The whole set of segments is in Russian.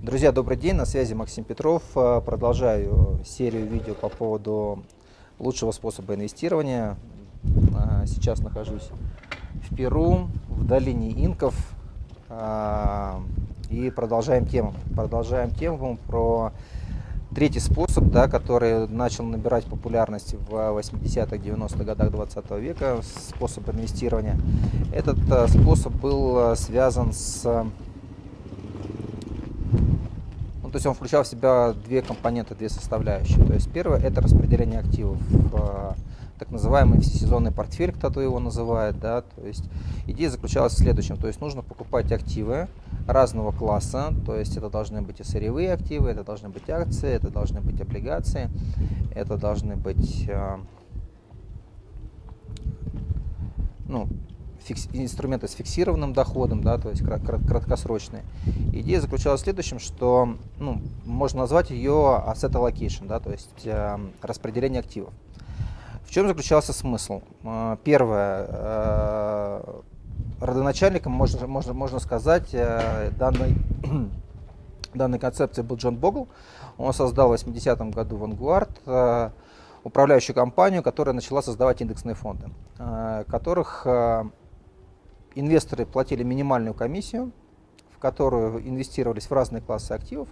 Друзья, добрый день, на связи Максим Петров. Э, продолжаю серию видео по поводу лучшего способа инвестирования. Э, сейчас нахожусь в Перу, в долине инков. Э, и продолжаем тему. Продолжаем тему про третий способ, да, который начал набирать популярность в 80-х, 90-х годах 20 века, способ инвестирования. Этот способ был связан с ну, то есть он включал в себя две компоненты, две составляющие. То есть первое это распределение активов в так называемый всесезонный портфель, кто-то его называет. Да? То есть идея заключалась в следующем. То есть нужно покупать активы разного класса. То есть это должны быть и сырьевые активы, это должны быть акции, это должны быть облигации, это должны быть э, ну, фикс, инструменты с фиксированным доходом, да, то есть краткосрочные. Идея заключалась в следующем, что ну, можно назвать ее asset allocation, да, то есть э, распределение активов. В чем заключался смысл? Э, первое, родоначальником, можно, можно, можно сказать, э, данной, данной концепции был Джон Богл. Он создал в 80-м году Vanguard, э, управляющую компанию, которая начала создавать индексные фонды, э, которых инвесторы платили минимальную комиссию, которую инвестировались в разные классы активов.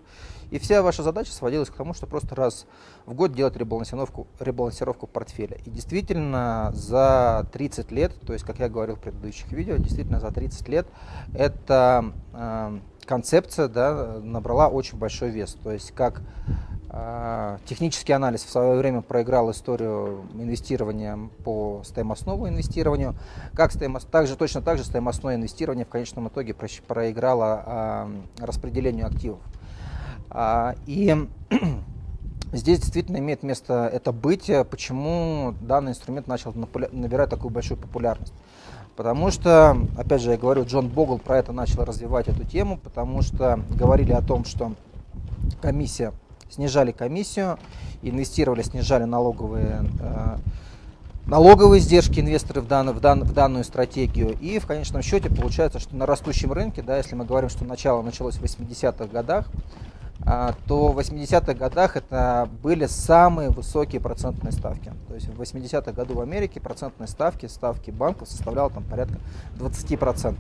И вся ваша задача сводилась к тому, что просто раз в год делать ребалансировку, ребалансировку портфеля. И действительно за 30 лет, то есть, как я говорил в предыдущих видео, действительно за 30 лет эта э, концепция да, набрала очень большой вес. То есть как технический анализ в свое время проиграл историю инвестирования по стоимостному инвестированию. Как стоимост, также, точно так же стоимостное инвестирование в конечном итоге проиграло а, распределению активов. А, и здесь действительно имеет место это быть. Почему данный инструмент начал набирать такую большую популярность? Потому что, опять же, я говорю, Джон Богл про это начал развивать эту тему, потому что говорили о том, что комиссия снижали комиссию, инвестировали, снижали налоговые, э, налоговые издержки инвесторы в, данную, в, дан, в данную стратегию. И в конечном счете получается, что на растущем рынке, да, если мы говорим, что начало началось в 80-х годах, э, то в 80-х годах это были самые высокие процентные ставки. То есть в 80-х году в Америке процентные ставки, ставки банков составляли там порядка 20%.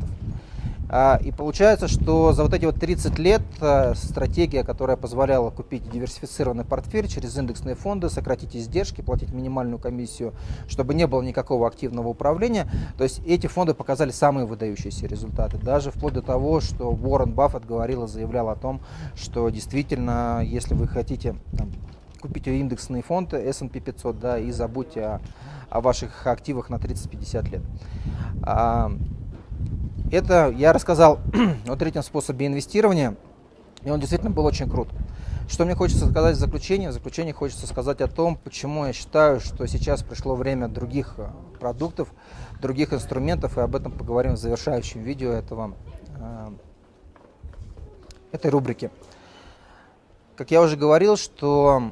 А, и получается, что за вот эти вот 30 лет а, стратегия, которая позволяла купить диверсифицированный портфель через индексные фонды, сократить издержки, платить минимальную комиссию, чтобы не было никакого активного управления, то есть эти фонды показали самые выдающиеся результаты. Даже вплоть до того, что Уоррен Баффет говорил и заявлял о том, что действительно, если вы хотите там, купить индексные фонды S&P 500 да, и забудьте о, о ваших активах на 30-50 лет. Это я рассказал о третьем способе инвестирования, и он действительно был очень крут. Что мне хочется сказать в заключение? В заключение хочется сказать о том, почему я считаю, что сейчас пришло время других э, продуктов, других инструментов, и об этом поговорим в завершающем видео этого, э, этой рубрики. Как я уже говорил, что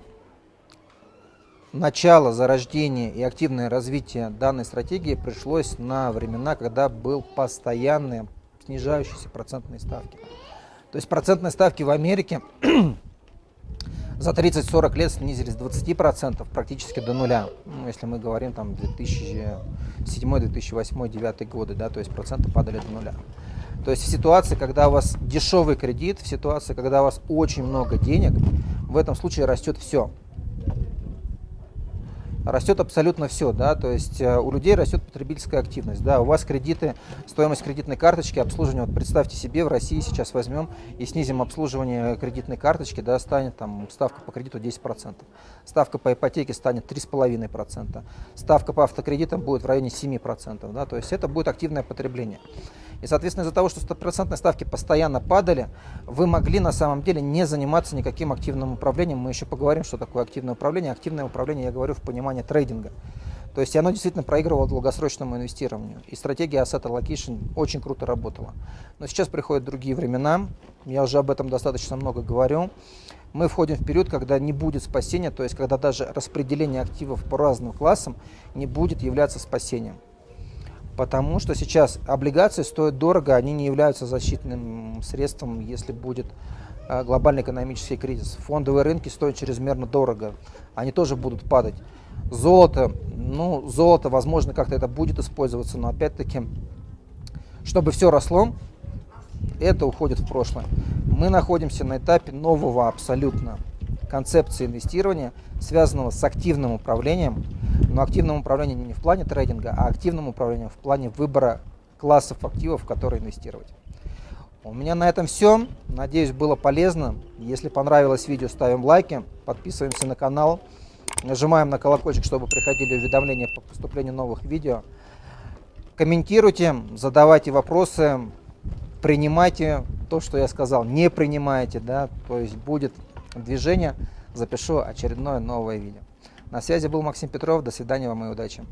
начало зарождения и активное развитие данной стратегии пришлось на времена, когда был постоянные снижающиеся процентные ставки. То есть процентные ставки в Америке за 30-40 лет снизились с 20% практически до нуля. Ну, если мы говорим там 2007, 2008, 2009 годы, да, то есть проценты падали до нуля. То есть в ситуации, когда у вас дешевый кредит, в ситуации, когда у вас очень много денег, в этом случае растет все растет абсолютно все, да, то есть э, у людей растет потребительская активность, да, у вас кредиты, стоимость кредитной карточки, обслуживание, вот представьте себе, в России сейчас возьмем и снизим обслуживание кредитной карточки, да, станет там ставка по кредиту 10%, ставка по ипотеке станет 3,5%, ставка по автокредитам будет в районе 7%, да, то есть это будет активное потребление. И, соответственно, из-за того, что стопроцентные ставки постоянно падали, вы могли на самом деле не заниматься никаким активным управлением. Мы еще поговорим, что такое активное управление. Активное управление, я говорю, в понимании трейдинга. То есть оно действительно проигрывало долгосрочному инвестированию. И стратегия Asset Allocation очень круто работала. Но сейчас приходят другие времена. Я уже об этом достаточно много говорю. Мы входим в период, когда не будет спасения, то есть когда даже распределение активов по разным классам не будет являться спасением. Потому что сейчас облигации стоят дорого, они не являются защитным средством, если будет а, глобальный экономический кризис. Фондовые рынки стоят чрезмерно дорого, они тоже будут падать. Золото, ну, золото, возможно, как-то это будет использоваться, но опять-таки, чтобы все росло, это уходит в прошлое. Мы находимся на этапе нового абсолютно концепции инвестирования, связанного с активным управлением, но активным управлением не в плане трейдинга, а активным управлением в плане выбора классов активов, в которые инвестировать. У меня на этом все. Надеюсь, было полезно. Если понравилось видео, ставим лайки, подписываемся на канал, нажимаем на колокольчик, чтобы приходили уведомления по поступлению новых видео. Комментируйте, задавайте вопросы, принимайте то, что я сказал, не принимайте, да, то есть будет движение, запишу очередное новое видео. На связи был Максим Петров, до свидания вам и удачи.